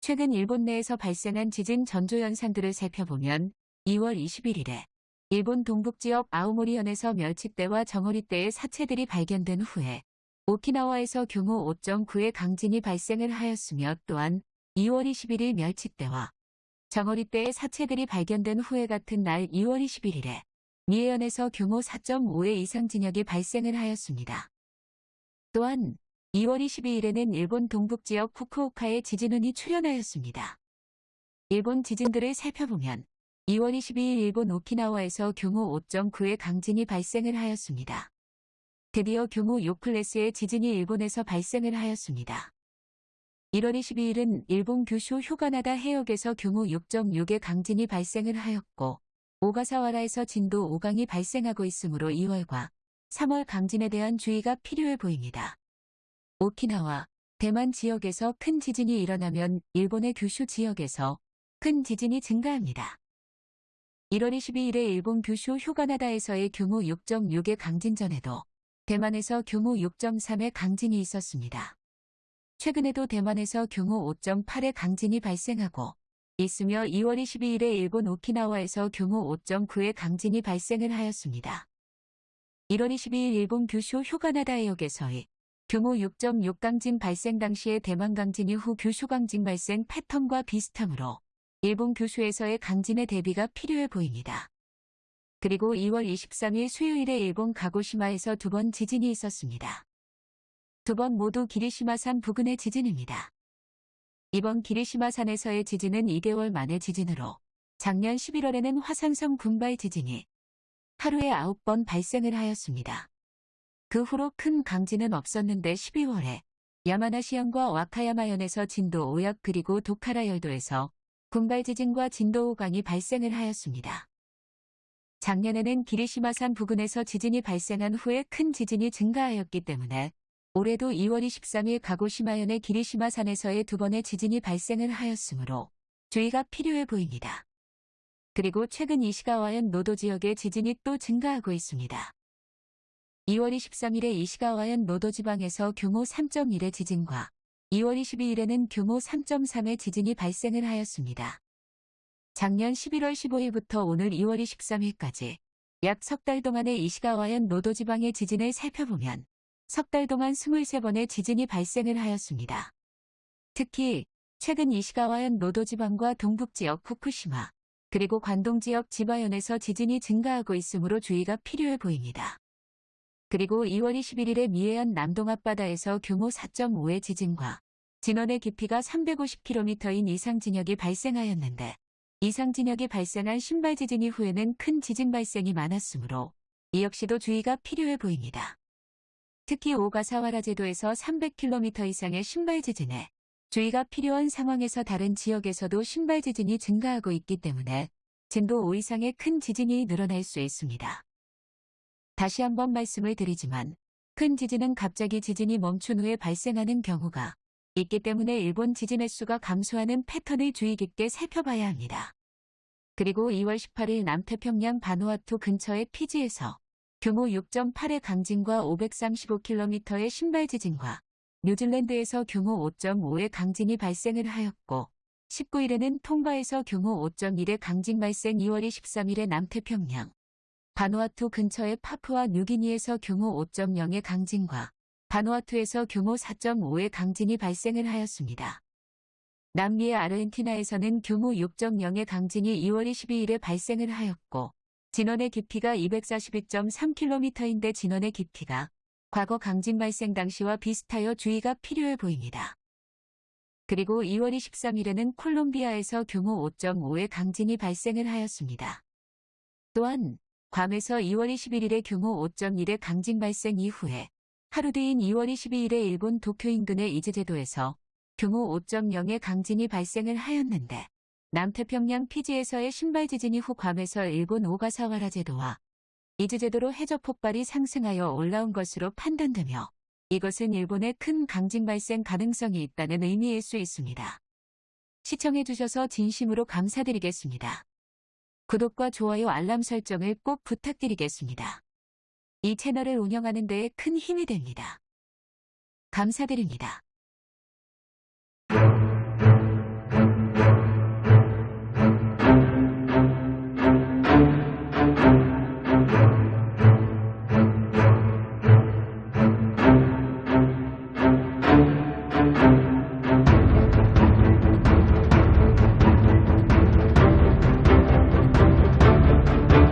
최근 일본 내에서 발생한 지진 전조 현상들을 살펴보면 2월 21일에 일본 동북지역 아오모리현에서 멸치떼와 정어리떼의 사체들이 발견된 후에 오키나와에서 규모 5.9의 강진이 발생을 하였으며 또한 2월 21일 멸치떼와 정어리떼의 사체들이 발견된 후에 같은 날 2월 21일에 미해현에서 규모 4.5의 이상 진역이 발생을 하였습니다. 또한 2월 22일에는 일본 동북지역 후쿠오카에 지진운이 출현하였습니다. 일본 지진들을 살펴보면 2월 22일 일본 오키나와에서 규모 5.9의 강진이 발생을 하였습니다. 드디어 규모 6클래스의 지진이 일본에서 발생을 하였습니다. 1월 22일은 일본 규슈 휴가나다 해역에서 규모 6.6의 강진이 발생을 하였고 오가사와라에서 진도 5강이 발생하고 있으므로 2월과 3월 강진에 대한 주의가 필요해 보입니다. 오키나와, 대만 지역에서 큰 지진이 일어나면 일본의 규슈 지역에서 큰 지진이 증가합니다. 1월 22일에 일본 규슈 휴가나다에서의 규모 6.6의 강진 전에도 대만에서 규모 6.3의 강진이 있었습니다. 최근에도 대만에서 규모 5.8의 강진이 발생하고 있으며 2월 22일에 일본 오키나와에서 규모 5.9의 강진이 발생을 하였습니다. 1월 22일 일본 규슈 휴가나다 해역에서의 규모 6.6 강진 발생 당시의 대만 강진 이후 규슈 강진 발생 패턴과 비슷하므로 일본 규슈에서의 강진의 대비가 필요해 보입니다. 그리고 2월 23일 수요일에 일본 가고시마에서 두 번 지진이 있었습니다. 두 번 모두 기리시마산 부근의 지진입니다. 이번 기리시마산에서의 지진은 2개월 만의 지진으로 작년 11월에는 화산성 군발 지진이 하루에 9번 발생을 하였습니다. 그 후로 큰 강진은 없었는데 12월에 야마나시현과 와카야마현에서 진도 5약 그리고 도카라 열도에서 군발 지진과 진도 5강이 발생을 하였습니다. 작년에는 기리시마산 부근에서 지진이 발생한 후에 큰 지진이 증가하였기 때문에 올해도 2월 23일 가고시마현의 기리시마산에서의 두 번의 지진이 발생을 하였으므로 주의가 필요해 보입니다. 그리고 최근 이시가와현 노도 지역의 지진이 또 증가하고 있습니다. 2월 23일에 이시가와현 노도 지방에서 규모 3.1의 지진과 2월 22일에는 규모 3.3의 지진이 발생을 하였습니다. 작년 11월 15일부터 오늘 2월 23일까지 약 석 달 동안의 이시가와현 노도 지방의 지진을 살펴보면 석 달 동안 23번의 지진이 발생을 하였습니다. 특히 최근 이시가와현 노도 지방과 동북 지역 후쿠시마 그리고 관동 지역 지바현에서 지진이 증가하고 있으므로 주의가 필요해 보입니다. 그리고 2월 21일에 미해현 남동 앞바다에서 규모 4.5의 지진과 진원의 깊이가 350km인 이상 진역이 발생하였는데 이상 진역이 발생한 신발 지진 이후에는 큰 지진 발생이 많았으므로 이 역시도 주의가 필요해 보입니다. 특히 오가사와라 제도에서 300km 이상의 신발 지진에 주의가 필요한 상황에서 다른 지역에서도 신발 지진이 증가하고 있기 때문에 진도 5 이상의 큰 지진이 늘어날 수 있습니다. 다시 한번 말씀을 드리지만 큰 지진은 갑자기 지진이 멈춘 후에 발생하는 경우가 있기 때문에 일본 지진 횟수가 감소하는 패턴을 주의 깊게 살펴봐야 합니다. 그리고 2월 18일 남태평양 바누아투 근처의 피지에서 규모 6.8의 강진과 535km의 신발 지진과 뉴질랜드에서 규모 5.5의 강진이 발생을 하였고 19일에는 통바에서 규모 5.1의 강진 발생 2월 23일에 남태평양 바누아투 근처의 파푸아 뉴기니에서 규모 5.0의 강진과 바누아투에서 규모 4.5의 강진이 발생을 하였습니다. 남미의 아르헨티나에서는 규모 6.0의 강진이 2월 22일에 발생을 하였고 진원의 깊이가 242.3km인데 진원의 깊이가 과거 강진 발생 당시와 비슷하여 주의가 필요해 보입니다. 그리고 2월 23일에는 콜롬비아에서 규모 5.5의 강진이 발생을 하였습니다. 또한 괌에서 2월 21일에 규모 5.1의 강진 발생 이후에 하루 뒤인 2월 22일에 일본 도쿄 인근의 이즈제도에서 규모 5.0의 강진이 발생을 하였는데 남태평양 피지에서의 심발 지진 이후 괌에서 일본 오가사와라 제도와 이즈 제도로 해저 폭발이 상승하여 올라온 것으로 판단되며 이것은 일본의 큰 강진 발생 가능성이 있다는 의미일 수 있습니다. 시청해주셔서 진심으로 감사드리겠습니다. 구독과 좋아요 알람 설정을 꼭 부탁드리겠습니다. 이 채널을 운영하는 데에 큰 힘이 됩니다. 감사드립니다.